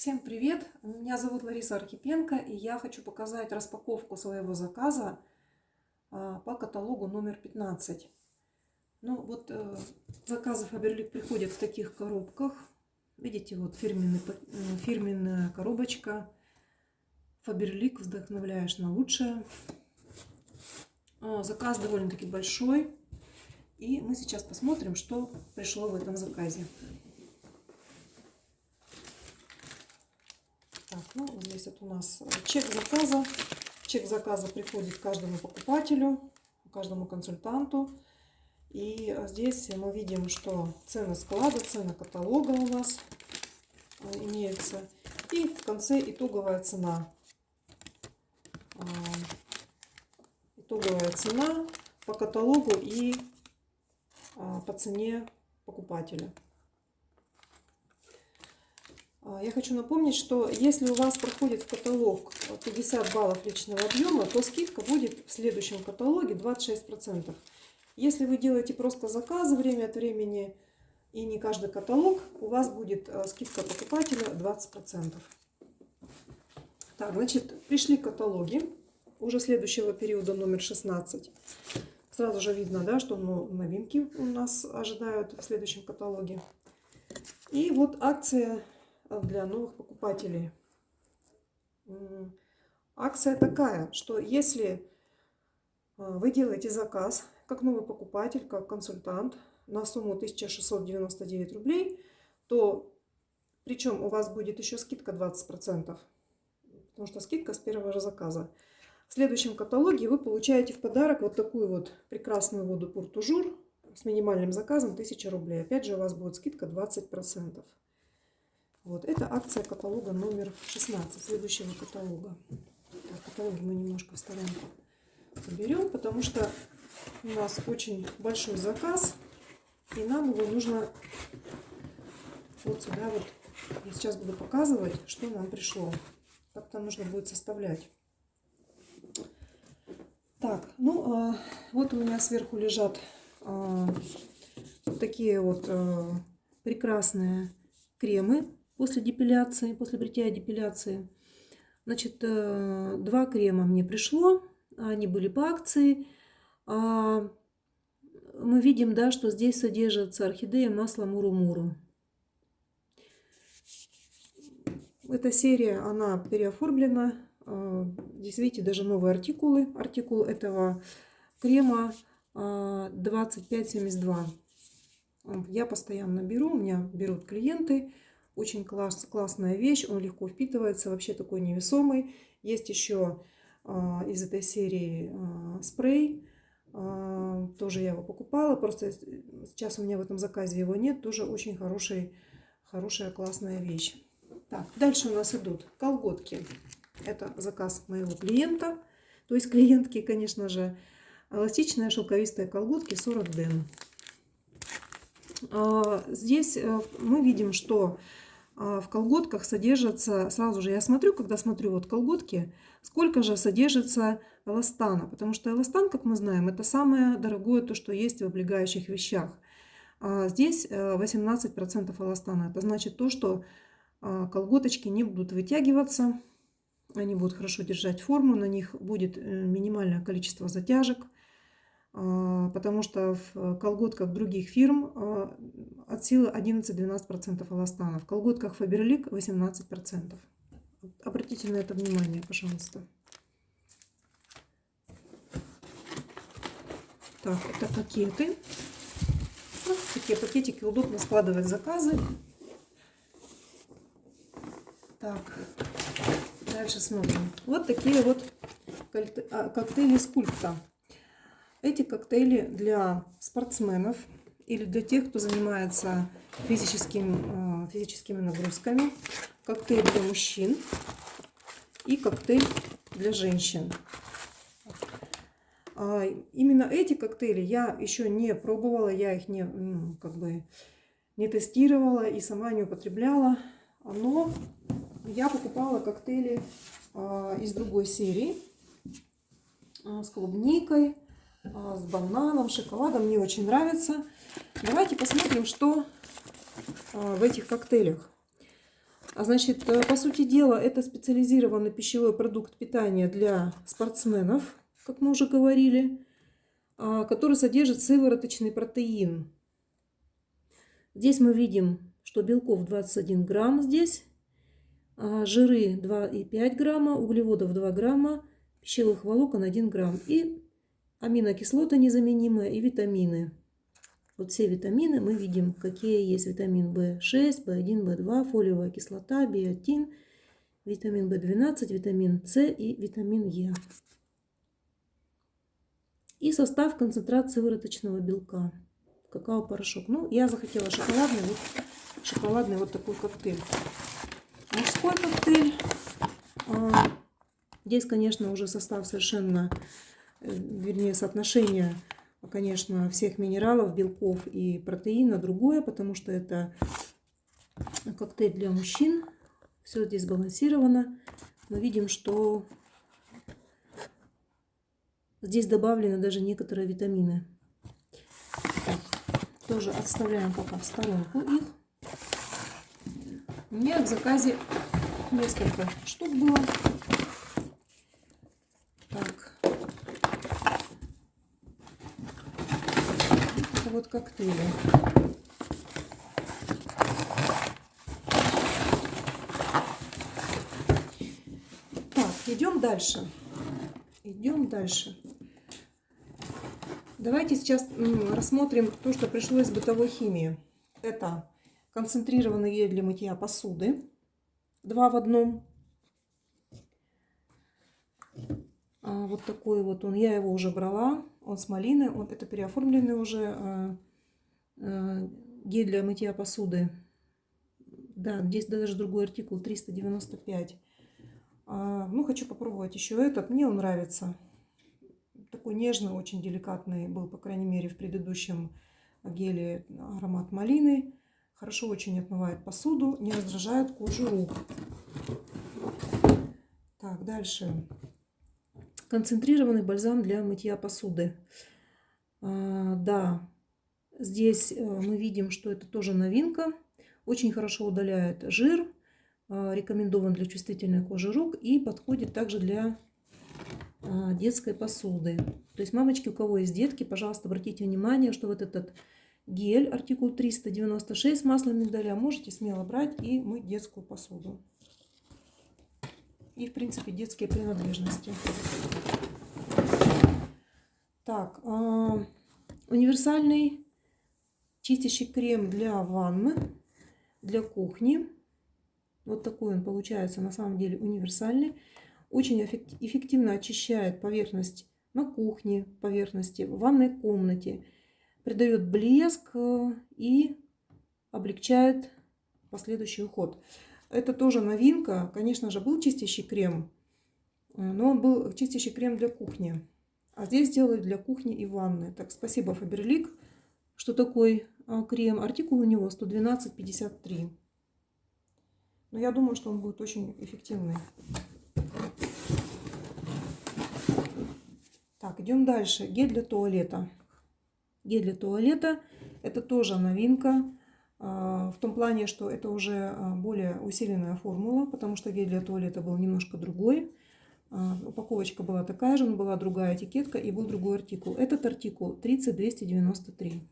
Всем привет! Меня зовут Лариса Архипенко, и я хочу показать распаковку своего заказа а, по каталогу номер 15. Ну вот э, заказы Фаберлик приходят в таких коробках. Видите, вот фирменный, э, фирменная коробочка. Фаберлик, вдохновляешь на лучшее. А, заказ довольно-таки большой. И мы сейчас посмотрим, что пришло в этом заказе. Так, ну, здесь вот у нас чек заказа. Чек заказа приходит каждому покупателю, каждому консультанту. И здесь мы видим, что цены склада, цена каталога у нас э, имеется. И в конце итоговая цена. А, итоговая цена по каталогу и а, по цене покупателя. А, я хочу напомнить, что если у вас проходит в каталог 50 баллов личного объема, то скидка будет в следующем каталоге 26%. Если вы делаете просто заказы время от времени и не каждый каталог, у вас будет а, скидка покупателя 20%. Так, значит, пришли каталоги уже следующего периода номер 16. Сразу же видно, да, что ну, новинки у нас ожидают в следующем каталоге. И вот акция для новых покупателей. Акция такая, что если а, вы делаете заказ как новый покупатель, как консультант на сумму 1699 рублей, то причем у вас будет еще скидка 20%, потому что скидка с первого же заказа. В следующем каталоге вы получаете в подарок вот такую вот прекрасную воду Пуртужур с минимальным заказом 1000 рублей. Опять же у вас будет скидка 20%. Вот, это акция каталога номер 16, следующего каталога. Так, каталоги мы немножко в сторонку уберем, потому что у нас очень большой заказ, и нам его нужно вот сюда вот. Я сейчас буду показывать, что нам пришло. Как-то нужно будет составлять. Так, ну, а, вот у меня сверху лежат а, такие вот а, прекрасные кремы после депиляции, после бритья депиляции. Значит, э, два крема мне пришло, они были по акции. А, мы видим, да, что здесь содержится орхидея масло Муру-Муру. Эта серия, она переоформлена. А, здесь, видите, даже новые артикулы. Артикул этого крема 2572. А, Я постоянно беру, у меня берут клиенты. Очень класс, классная вещь, он легко впитывается, вообще такой невесомый. Есть еще а, из этой серии а, спрей, а, тоже я его покупала, просто сейчас у меня в этом заказе его нет, тоже очень хороший, хорошая классная вещь. Так, дальше у нас идут колготки. Это заказ моего клиента, то есть клиентки, конечно же, эластичные шелковистые колготки 40 ден. Здесь э, мы видим, что в колготках содержится, сразу же я смотрю, когда смотрю вот колготки, сколько же содержится эластана. Потому что эластан, как мы знаем, это самое дорогое то, что есть в облегающих вещах. А здесь 18% э, эластана. Это значит то, что а, колготочки не будут вытягиваться, они будут хорошо держать форму, на них будет э, минимальное количество затяжек – а, потому что в колготках других фирм а, от силы 11-12% эластана, в колготках Faberlic 18%. Обратите на это внимание, пожалуйста. Так, это пакеты. Вот такие пакетики удобно складывать заказы. Так, дальше смотрим. Вот такие вот а, коктейли скульпта. Эти коктейли для спортсменов или для тех, кто занимается физическим, э, физическими нагрузками. Коктейль для мужчин и коктейль для женщин. А, именно эти коктейли я еще не пробовала, я их не, как бы, не тестировала и сама не употребляла. Но я покупала коктейли а, из другой серии а, с клубникой, с бананом, шоколадом. Мне очень нравится. Давайте посмотрим, что а, в этих коктейлях. А значит, э, по сути дела, это специализированный пищевой продукт питания для спортсменов, как мы уже говорили, а, который содержит сывороточный протеин. Здесь мы видим, что белков 21 грамм здесь, а жиры 2,5 грамма, углеводов 2 грамма, пищевых волокон 1 грамм и аминокислоты незаменимые и витамины. Вот все витамины мы видим, какие есть. Витамин В6, В1, В2, фолиевая кислота, биотин, витамин В12, витамин С и витамин Е. И состав концентрации выроточного белка. Какао-порошок. Ну, я захотела шоколадный, вот, шоколадный вот такой коктейль. Мужской коктейль. А, здесь, конечно, уже состав совершенно, вернее, соотношение конечно, всех минералов, белков и протеина другое, потому что это коктейль для мужчин. Все здесь сбалансировано. Мы видим, что здесь добавлены даже некоторые витамины. Так, тоже отставляем пока в сторонку их. У меня в заказе несколько штук было. Вот коктейли. Так, идем дальше. Идем дальше. Давайте сейчас рассмотрим то, что пришло из бытовой химии. Это концентрированный гель для мытья посуды. Два в одном. А, вот такой вот он. Я его уже брала. Он с малины. Он, это переоформленный уже а, а, гель для мытья посуды. Да, здесь даже другой артикул 395. А, ну, хочу попробовать еще этот. Мне он нравится. Такой нежный, очень деликатный был, по крайней мере, в предыдущем геле аромат малины. Хорошо очень отмывает посуду, не раздражает кожу рук. Так, дальше. Концентрированный бальзам для мытья посуды. А, да, здесь э, мы видим, что это тоже новинка. Очень хорошо удаляет жир. А, рекомендован для чувствительной кожи рук и подходит также для а, детской посуды. То есть, мамочки, у кого есть детки, пожалуйста, обратите внимание, что вот этот гель, артикул 396 с маслом миндаля, можете смело брать и мыть детскую посуду и, в принципе, детские принадлежности. Так, э, универсальный чистящий крем для ванны, для кухни. Вот такой он получается на самом деле универсальный. Очень эффективно очищает поверхность на кухне, поверхности, в ванной комнате. Придает блеск э, и облегчает последующий уход. Это тоже новинка. Конечно же, был чистящий крем, э, но он был чистящий крем для кухни. А здесь делают для кухни и ванны. Так, спасибо, Фаберлик. Что такой а, крем? Артикул у него 112,53. Но я думаю, что он будет очень эффективный. Так, идем дальше. Гель для туалета. Гель для туалета. Это тоже новинка. А, в том плане, что это уже а, более усиленная формула, потому что гель для туалета был немножко другой. А, упаковочка была такая же, но была другая этикетка и был другой артикул. Этот артикул 30293.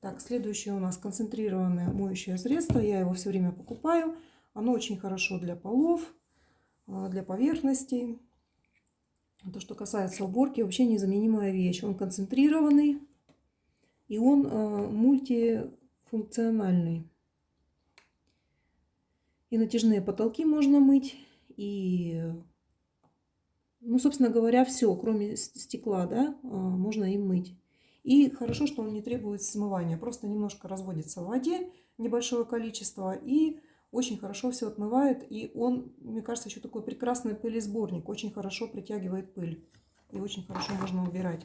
Так, следующее у нас концентрированное моющее средство. Я его все время покупаю. Оно очень хорошо для полов, для поверхностей. То, что касается уборки, вообще незаменимая вещь. Он концентрированный и он э, мультифункциональный. И натяжные потолки можно мыть, и, ну, собственно говоря, все, кроме стекла, да, э, можно им мыть. И хорошо, что он не требует смывания, просто немножко разводится в воде, небольшое количество, и очень хорошо все отмывает. И он, мне кажется, еще такой прекрасный пылесборник. Очень хорошо притягивает пыль. И очень хорошо можно убирать.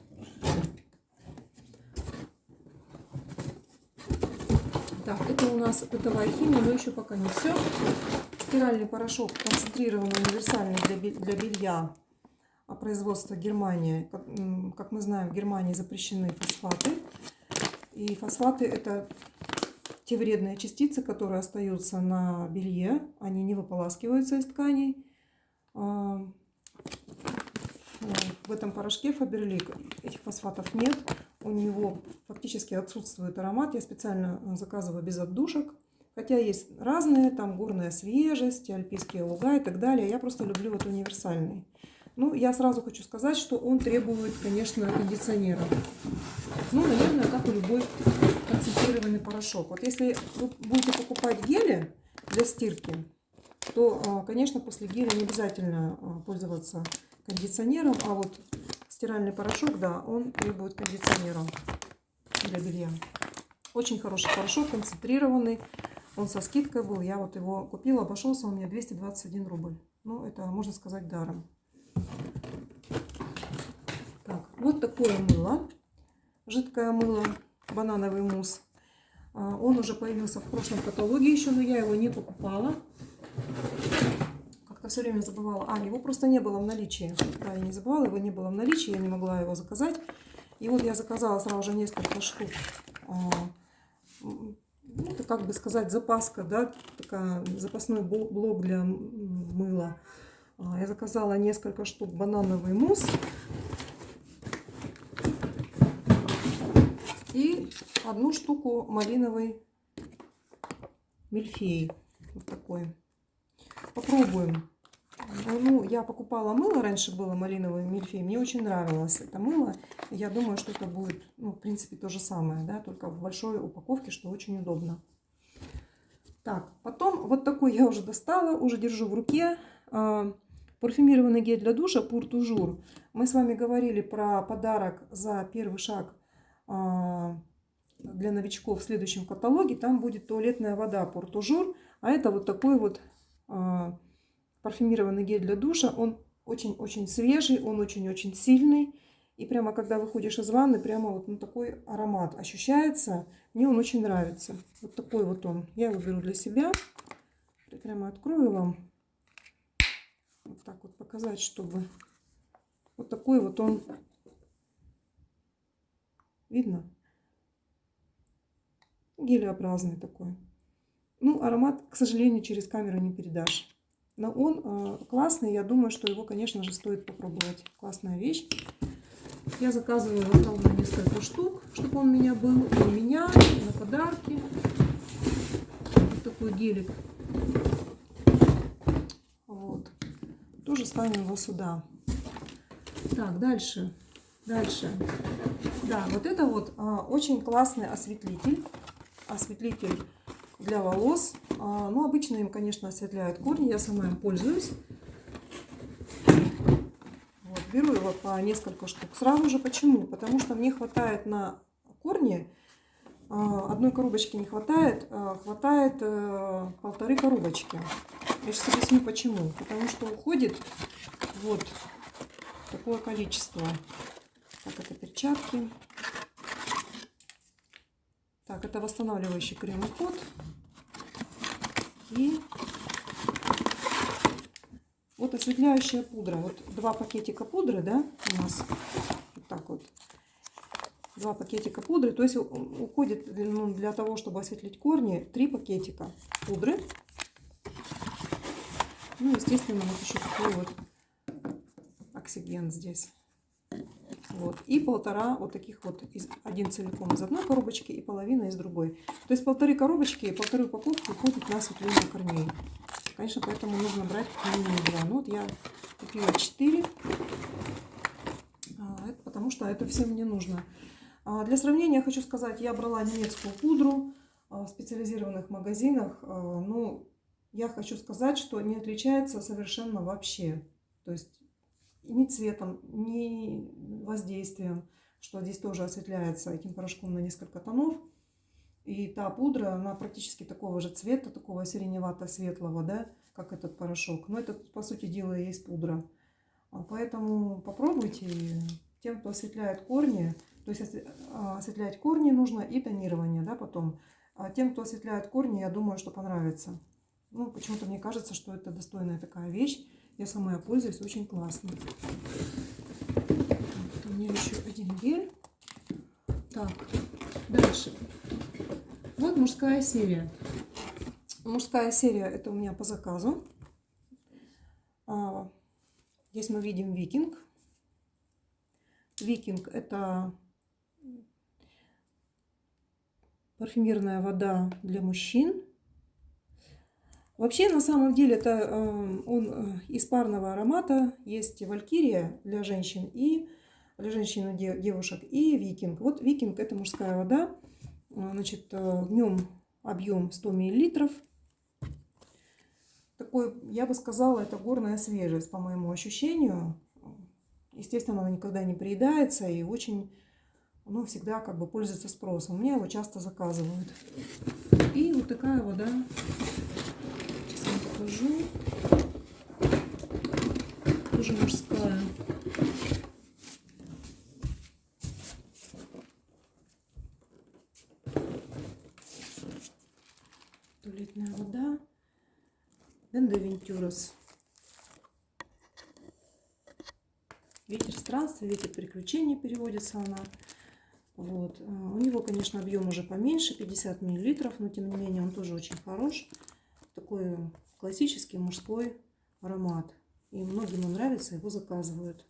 Так, это у нас бытовая химия, но еще пока не все. Стиральный порошок концентрированный, универсальный для, для белья производства Германии. Как, как мы знаем, в Германии запрещены фосфаты. И фосфаты это те вредные частицы, которые остаются на белье. Они не выполаскиваются из тканей. А, в этом порошке Фаберлик этих фосфатов нет. У него фактически отсутствует аромат. Я специально заказываю без отдушек. Хотя есть разные, там горная свежесть, альпийские луга и так далее. Я просто люблю вот универсальный. Ну, я сразу хочу сказать, что он требует, конечно, кондиционера. Ну, наверное, как и любой концентрированный порошок. Вот если вы будете покупать гели для стирки, то, а, конечно, после геля не обязательно а, пользоваться кондиционером, а вот стиральный порошок, да, он требует кондиционера для белья. Очень хороший порошок, концентрированный. Он со скидкой был. Я вот его купила, обошелся у меня 221 рубль. Ну, это, можно сказать, даром. Так, вот такое мыло. Жидкое мыло, банановый мусс. А, он уже появился в прошлом каталоге еще, но я его не покупала. Как-то все время забывала. А, его просто не было в наличии. Да, я не забывала, его не было в наличии, я не могла его заказать. И вот я заказала сразу же несколько штук а, ну, это как бы сказать запаска, да, такая запасной блок для мыла. А, я заказала несколько штук банановый мусс. И одну штуку малиновый мильфей. Вот такой. Попробуем. Ну, я покупала мыло, раньше было малиновый мильфей. Мне очень нравилось это мыло. Я думаю, что это будет, ну, в принципе, то же самое, да, только в большой упаковке, что очень удобно. Так, потом вот такой я уже достала, уже держу в руке. А, парфюмированный гель для душа Pour Toujours. Мы с вами говорили про подарок за первый шаг а, для новичков в следующем каталоге. Там будет туалетная вода Pour Toujours. А это вот такой вот а, парфюмированный гель для душа. Он очень-очень свежий, он очень-очень сильный. И прямо когда выходишь из ванны, прямо вот ну, такой аромат ощущается. Мне он очень нравится. Вот такой вот он. Я его беру для себя. Прямо открою вам. Вот так вот показать, чтобы... Вот такой вот он. Видно? Гелеобразный такой. Ну, аромат, к сожалению, через камеру не передашь. Но он э, классный, я думаю, что его, конечно же, стоит попробовать. Классная вещь. Я заказываю ровно несколько штук, чтобы он у меня был и у меня, и на подарки. Вот такой гелик. Вот. Тоже ставим его сюда. Так, дальше. Дальше. Да, вот это вот а, очень классный осветлитель. Осветлитель для волос. А, ну, обычно им, конечно, осветляют корни. Я сама им пользуюсь. Беру его по несколько штук. Сразу же почему? Потому что мне хватает на корни, а, одной коробочки не хватает, а, хватает э, полторы коробочки. Я сейчас объясню почему. Потому что уходит вот такое количество. Так, это перчатки. Так, это восстанавливающий крем и кот. И вот осветляющая пудра. Вот два пакетика пудры, да, у нас. Вот так вот. Два пакетика пудры. То есть уходит ну, для того, чтобы осветлить корни, три пакетика пудры. Ну, естественно, вот еще такой вот оксиген здесь. Вот. И полтора вот таких вот, из, один целиком из одной коробочки и половина из другой. То есть полторы коробочки и полторы упаковки уходит на осветление корней. Конечно, поэтому нужно брать минимум 2. Ну вот я купила 4, а, потому что это все мне нужно. А, для сравнения хочу сказать, я брала немецкую пудру а, в специализированных магазинах. Ну, я хочу сказать, что не отличается совершенно вообще. То есть ни цветом, ни воздействием, что здесь тоже осветляется этим порошком на несколько тонов. И та пудра, она практически такого же цвета, такого сиреневато-светлого, да, как этот порошок. Но это, по сути дела, и есть пудра. А поэтому попробуйте. Тем, кто осветляет корни, то есть а, осветлять корни нужно и тонирование, да, потом. А тем, кто осветляет корни, я думаю, что понравится. Ну, почему-то мне кажется, что это достойная такая вещь. Я сама пользуюсь, очень классно. Вот у меня еще один гель. Так, Дальше. Вот мужская серия. Мужская серия это у меня по заказу. А, здесь мы видим викинг. Викинг это парфюмерная вода для мужчин. Вообще, на самом деле, это э, он э, из парного аромата. Есть валькирия для женщин и для женщин и девушек, и викинг. Вот викинг это мужская вода. Э, значит, в нем объем 100 миллилитров. Такой, я бы сказала, это горная свежесть, по моему ощущению. Естественно, она никогда не приедается и очень, ну, всегда как бы пользуется спросом. У меня его часто заказывают. И вот такая вода покажу. Тоже мужская. Туалетная вода. Бендавентюрос. Ветер странствия, ветер приключений переводится она. Вот. А, у него, конечно, объем уже поменьше, 50 миллилитров, но тем не менее он тоже очень хорош. Такой классический мужской аромат. И многим он нравится, его заказывают.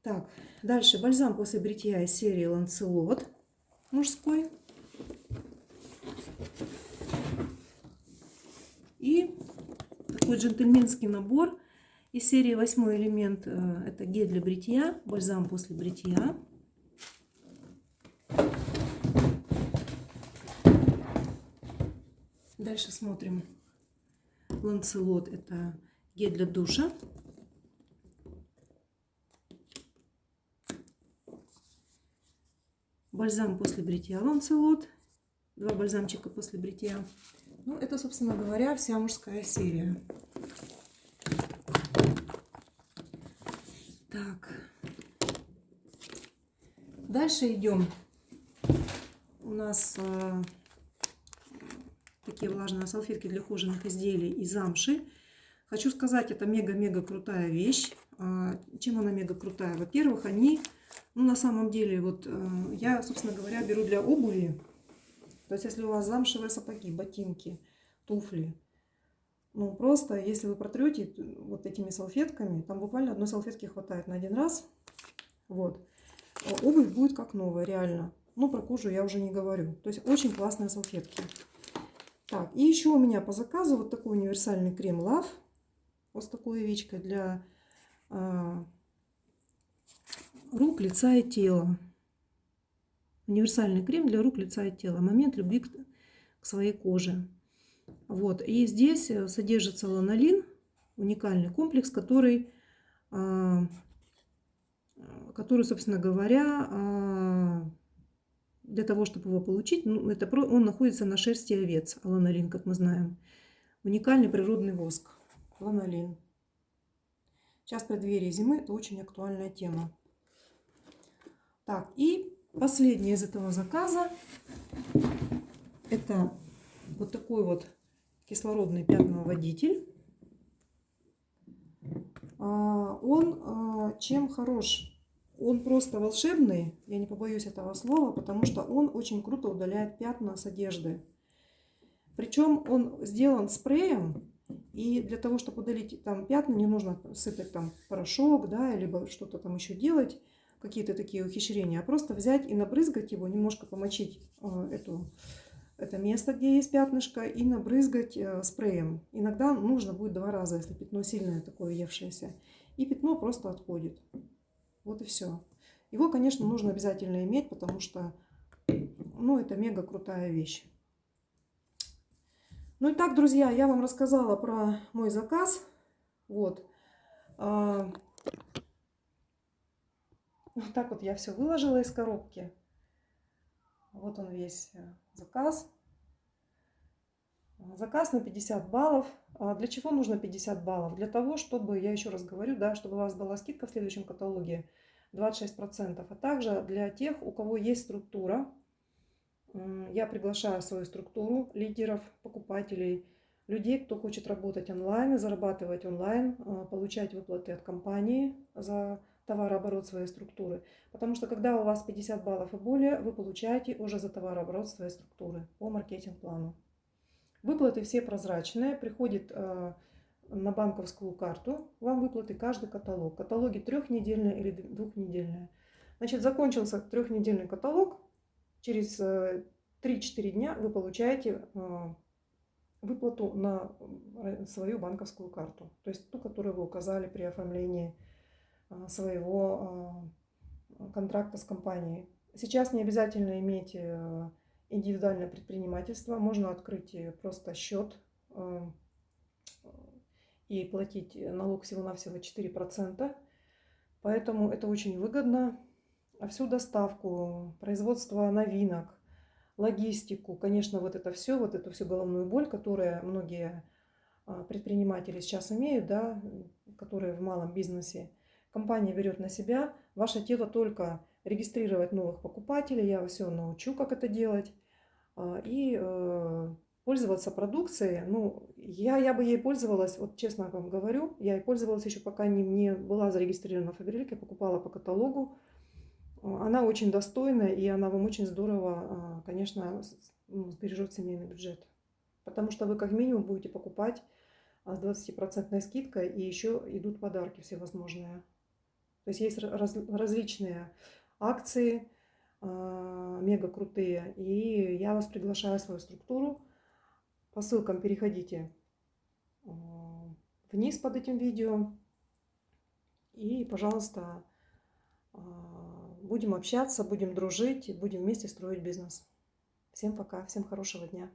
Так, дальше бальзам после бритья из серии Ланцелот мужской. И такой джентльменский набор из серии восьмой элемент. Э, это гель для бритья, бальзам после бритья. Дальше смотрим. Ланцелот – это гель для душа. Бальзам после бритья Ланцелот. Два бальзамчика после бритья. Ну, это, собственно говоря, вся мужская серия. Так. Дальше идем. У нас такие влажные салфетки для кожаных изделий из замши. Хочу сказать, это мега-мега крутая вещь. А, чем она мега крутая? Во-первых, они, ну на самом деле, вот э, я, собственно говоря, беру для обуви. То есть, если у вас замшевые сапоги, ботинки, туфли, ну просто, если вы протрете вот этими салфетками, там буквально одной салфетки хватает на один раз, вот, обувь будет как новая, реально. Ну, про кожу я уже не говорю. То есть, очень классные салфетки. Так, и еще у меня по заказу вот такой универсальный крем Love. Вот с такой овечкой для а, рук, лица и тела. Универсальный крем для рук, лица и тела. Момент любви к, к своей коже. Вот. И здесь э, содержится ланолин, уникальный комплекс, который, а, который собственно говоря, а, для того, чтобы его получить, ну, это, он находится на шерсти овец, ланолин, как мы знаем. Уникальный природный воск, ланолин. Сейчас в преддверии зимы это очень актуальная тема. Так, и последнее из этого заказа, это вот такой вот кислородный пятновыводитель. А, он а, чем хорош? Он просто волшебный, я не побоюсь этого слова, потому что он очень круто удаляет пятна с одежды. Причем он сделан спреем, и для того, чтобы удалить там пятна, не нужно сыпать там порошок, да, либо что-то там еще делать, какие-то такие ухищрения, а просто взять и набрызгать его, немножко помочить э, эту, это место, где есть пятнышко, и набрызгать э, спреем. Иногда нужно будет два раза, если пятно сильное такое въевшееся. И пятно просто отходит. Вот и все. Его, конечно, нужно обязательно иметь, потому что, ну, это мега крутая вещь. Ну и так, друзья, я вам рассказала про мой заказ. Вот. А, вот так вот я все выложила из коробки. Вот он весь э, заказ. Заказ на 50 баллов. А для чего нужно 50 баллов? Для того, чтобы, я еще раз говорю, да, чтобы у вас была скидка в следующем каталоге 26%. А также для тех, у кого есть структура, я приглашаю свою структуру лидеров, покупателей, людей, кто хочет работать онлайн, зарабатывать онлайн, а, получать выплаты от компании за товарооборот своей структуры. Потому что когда у вас 50 баллов и более, вы получаете уже за товарооборот своей структуры по маркетинг-плану. Выплаты все прозрачные, приходит э, на банковскую карту вам выплаты каждый каталог. Каталоги трехнедельные или двухнедельные. Значит, закончился трехнедельный каталог, через 3-4 э, дня вы получаете э, выплату на свою банковскую карту. То есть ту, которую вы указали при оформлении своего контракта с компанией. Сейчас не обязательно иметь индивидуальное предпринимательство. Можно открыть э, просто счет э, и платить налог всего-навсего 4%. Поэтому это очень выгодно. А всю доставку, производство новинок, логистику, конечно, вот это все, вот эту всю головную боль, которую многие предприниматели сейчас имеют, да, которые в малом бизнесе, компания берет на себя. Ваше дело только регистрировать новых покупателей. Я вас все научу, как это делать. А, и э, пользоваться продукцией. Ну, я, я бы ей пользовалась, вот честно вам говорю, я ей пользовалась еще пока не, не была зарегистрирована в Фаберлике, покупала по каталогу. Она очень достойная, и она вам очень здорово, а, конечно, ну, сбережет семейный бюджет. Потому что вы как минимум будете покупать с 20% скидкой, и еще идут подарки всевозможные. То есть есть раз, различные акции, э, мега крутые. И я вас приглашаю в свою структуру. По ссылкам переходите э, вниз под этим видео. И, пожалуйста, э, будем общаться, будем дружить, будем вместе строить бизнес. Всем пока, всем хорошего дня.